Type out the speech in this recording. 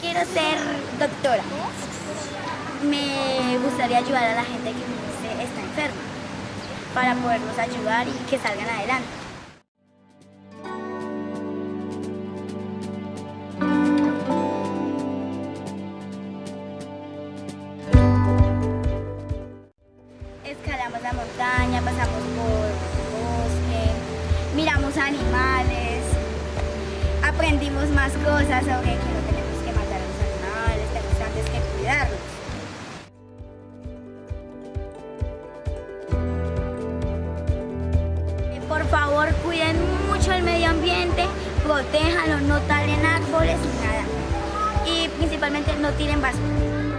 quiero ser doctora. Me gustaría ayudar a la gente que está enferma para poderlos ayudar y que salgan adelante. Escalamos la montaña, pasamos por bosque, miramos animales, aprendimos más cosas sobre cuiden mucho el medio ambiente, protéjanlo, no talen árboles ni nada. Y principalmente no tiren basura.